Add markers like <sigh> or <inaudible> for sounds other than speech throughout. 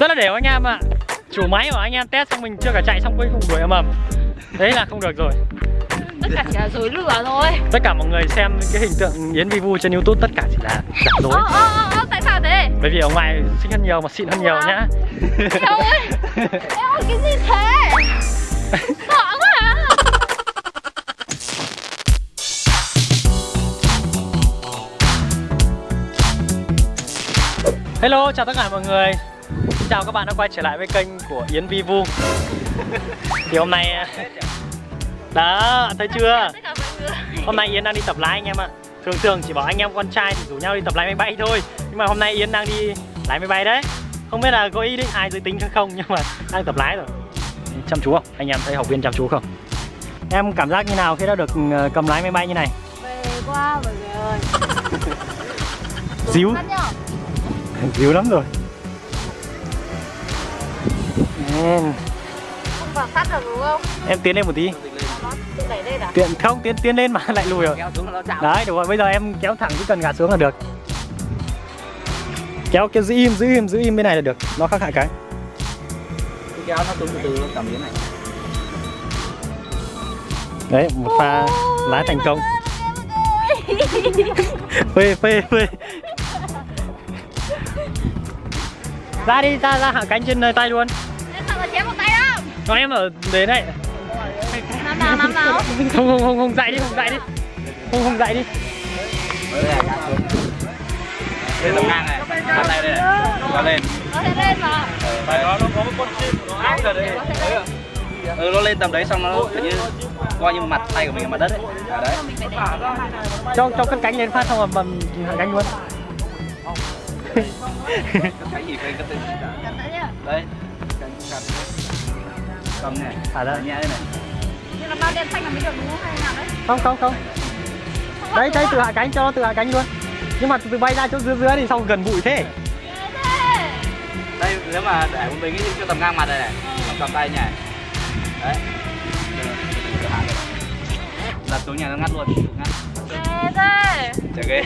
rất là đều anh em ạ. Chủ máy của anh em test xong mình chưa cả chạy xong cuối cùng đuổi ầm ầm. Đấy là không được rồi. Tất cả chỉ là dối lửa thôi tất cả mọi người xem cái hình tượng Yến Vi Vu trên YouTube tất cả chỉ là giả dối. Ơ ơ ơ tại sao thế? Bởi vì ở ngoài xinh hơn nhiều mà xịn hơn nhiều nhá. Ơi. Ơi cái gì thế? <laughs> Sợ quá à Hello, chào tất cả mọi người. Xin chào các bạn đã quay trở lại với kênh của Yến Vi Vu. <laughs> Thì hôm nay Đó, thấy chưa? Hôm nay Yến đang đi tập lái anh em ạ. Thường thường chỉ bảo anh em con trai thì rủ nhau đi tập lái máy bay thôi. Nhưng mà hôm nay Yến đang đi lái máy bay đấy. Không biết là có ý định ai giới tính hay không Nhưng mà đang tập lái rồi. Chăm chú không? Anh em thấy học viên chăm chú không? Em cảm giác như nào khi đã được ờ, cầm lái máy bay như này? Về quá mọi người ơi. Díu Díu lắm rồi. Em, Không vào sát được đúng không? Em tiến lên một tí. À? Tiến, không, tiến tiến lên mà <laughs> lại lùi rồi. Đấy, đúng rồi, bây giờ em kéo thẳng chỉ cần gạt xuống là được. Kéo kéo giữ im, giữ im, giữ im bên này là được. Nó khác hại cái. Cứ kéo nó xuống từ từ nó cảm biến này. Đấy, một pha lái thành công. Phê, phê, phê Ra đi, ra, ra hạ cánh trên ờ, tay luôn. Thế sao mà chém một tay không Cho em ở đến đây Năm nào năm nào <laughs> Không, không, không, không dậy đi, không dậy đi. Không, không dậy đi. Đấy là Lên tầm ngang này. Bắt tay đây này Kéo lên. Nó sẽ lên mà. Phải nó nó có một con chim. Của nó áp ra đây Ừ nó lên tầm đấy xong nó kiểu như coi như mặt tay của mình ở mặt đất ấy à, đấy. Cho, cho cất cánh lên phát xong rồi bầm hạ cánh luôn cái gì phải cái tên nhá đấy cầm cầm cầm này Thả ra nhẹ đây này Nhưng là bao đèn xanh là mới được đúng không hay nào đấy Không, không, không Đấy, đấy, tự hạ cánh, cho nó tự hạ cánh luôn. Nhưng mà từ bay ra chỗ dưới dưới thì xong gần bụi thế. Đây nếu mà để một mình cho tầm ngang mặt đây này cầm cầm tay nhảy đấy. Đặt xuống nhà nó ngắt luôn ngắt. Ghê thế chả ghê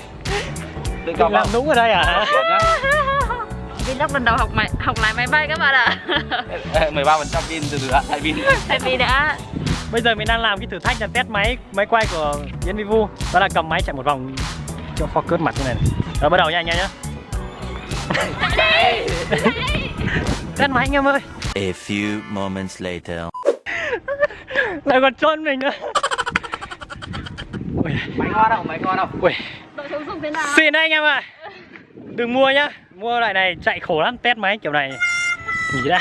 <laughs> tự cầm làm không đúng ở đây à? Vlog lần đầu học máy, học lái máy bay các bạn ạ. Ê, 13% pin từ từ ạ, tại pin Tại vì đã Bây giờ mình đang làm cái thử thách là test máy máy quay của Yến Vivu Đó là cầm máy chạy một vòng cho focus mặt như này, này. Rồi bắt đầu nha anh em nhé Test máy anh em ơi. A few moments later. Lại còn trôn mình nữa. Ui, Máy ngon đâu, máy ngon đâu ui. Dùng thế nào Xin đấy anh em ạ. Đừng mua nhá. Mua loại này chạy khổ lắm Test máy kiểu này. Nghỉ <laughs> đã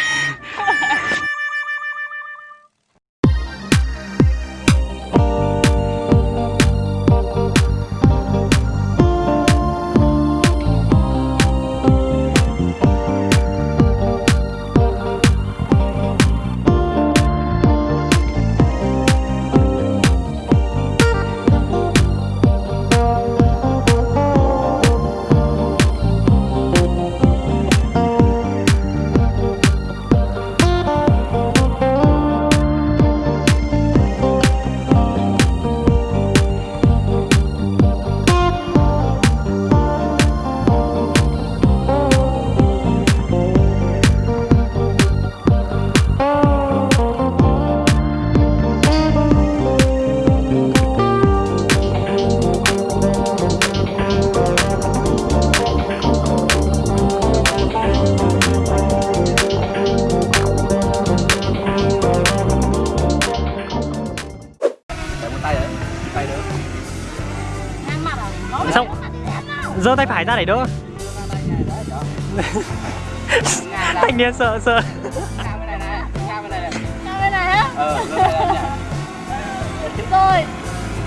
giơ tay phải ra để đỡ. Thanh niên sợ sợ Ngang bên này này, ngang bên này này Ngang bên này á bên này. Này nhỉ Rồi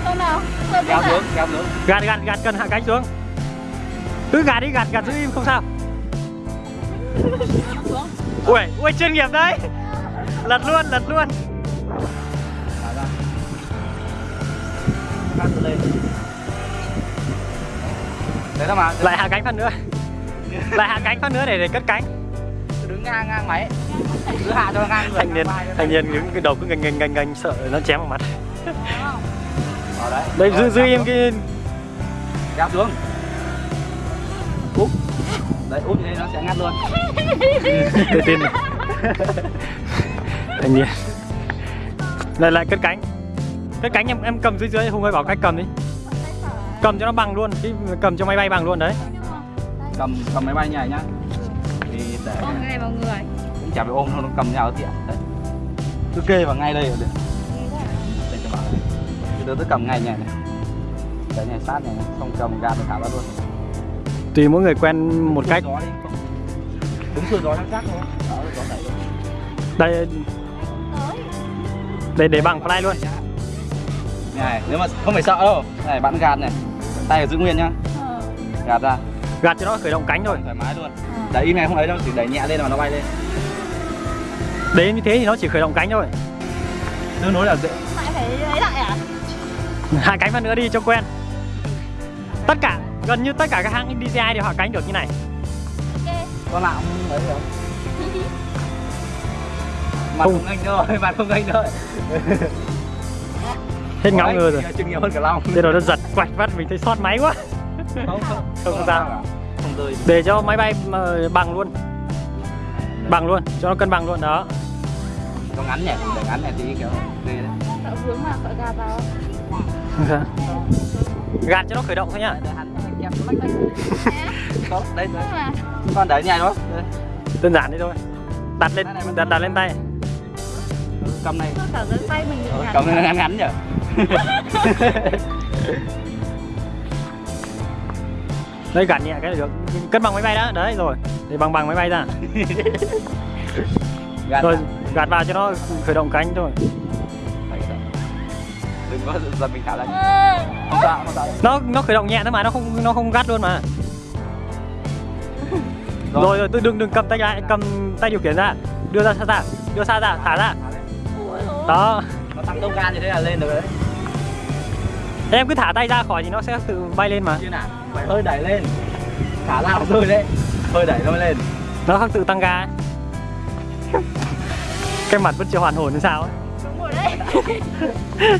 Không nào? Kéo xuống, kéo xuống Gạt gạt gạt cần hạ cánh xuống. Cứ gạt đi gạt gạt giữ im không sao. Ui ui chuyên nghiệp đấy. Lật luôn lật luôn. Lên Đấy thôi mà. Lại hạ cánh phát nữa. <laughs> Lại hạ cánh phát nữa để để cất cánh. Đứng ngang ngang máy. Cứ hạ cho ngang người Thanh niên thanh niên đứng cái đầu cứ ngành ngành ngành ngành sợ nó chém vào mặt. Ờ đấy. Đây giữ Ờ, giữ im xuống. cái Kéo xuống. Đấy úp như thế nó sẽ ngắt luôn. Tự tin. Này <laughs> thanh niên. Lại lại cất cánh. Cất cánh em em cầm dưới dưới hùng ơi bảo cách cầm đi cầm cho nó bằng luôn cái cầm cho máy bay bằng luôn đấy. Cầm cầm máy bay như này nhá. Thì để ôm ngay vào người. Cũng chả phải ôm đâu nó cầm nhau tiện. Đấy. Cứ kê vào ngay đây là được. Đây cho bạn. Này từ từ tôi cầm ngay nhẹ này để nhảy sát này xong cầm gạt nó thả ra luôn. Tùy mỗi người quen một cách. gió đi đúng xuôi gió nó chắc thôi. Đó gió đẩy luôn. đây. Để để bằng fly luôn. Này nếu mà không phải sợ đâu. Này bạn gạt này tay ở giữ nguyên nhá. Ờ. Gạt ra. Gạt cho nó khởi động cánh thôi. Thoải mái luôn. Đẩy im này không ấy đâu chỉ đẩy nhẹ lên là nó bay lên. Đấy như thế thì nó chỉ khởi động cánh thôi. Tương đối là dễ. Lại phải lấy lại à? <laughs> Hạ cánh vào nữa đi cho quen. Tất cả gần như tất cả các hãng DJI đều hạ cánh được như này. Ok. Con nào cũng ấy rồi mặt Không. không anh thôi mặt không anh thôi <laughs> hết ngáo ngơ rồi chừng nhiều hơn cả long. Thế rồi nó giật quạch vắt mình thấy sót máy quá. Không không Không sao. không rơi. Để cho máy bay ờ, bằng luôn. Bằng luôn cho nó cân bằng luôn đó. Nó ngắn nhỉ để ngắn này tí kiểu ghê đấy. Sợ vướng mà sợ gà vào. Gạt cho nó khởi động thôi nhá. Để <laughs> đây con đẩy nhảy đó. Đây. đơn giản thế thôi. Đặt lên đặt, đặt lên tay. Cầm này. Ờ, cầm này ngắn ngắn nhỉ <laughs> đây gạt nhẹ cái là được. Cân bằng máy bay đó đấy rồi. Để bằng bằng máy bay ra. <laughs> Gạt rồi ra. gạt vào cho nó khởi động cánh thôi. Đừng có giật mình thả ra không sao không sao nó nó khởi động nhẹ thôi mà nó không nó không gắt luôn mà. Rồi. Rồi tôi đừng đừng cầm tay lại cầm tay điều khiển ra. Đưa ra xa ra đưa xa ra thả ra. Đó. Nó tăng tốc ga như thế là lên được đấy Thế em cứ thả tay ra khỏi thì nó sẽ tự bay lên mà. Phải hơi đẩy lên. Thả ra rơi đấy hơi đẩy nó lên. Nó không tự tăng ga ấy. cái mặt vẫn chưa hoàn hồn như sao ấy. Đúng rồi đấy <laughs>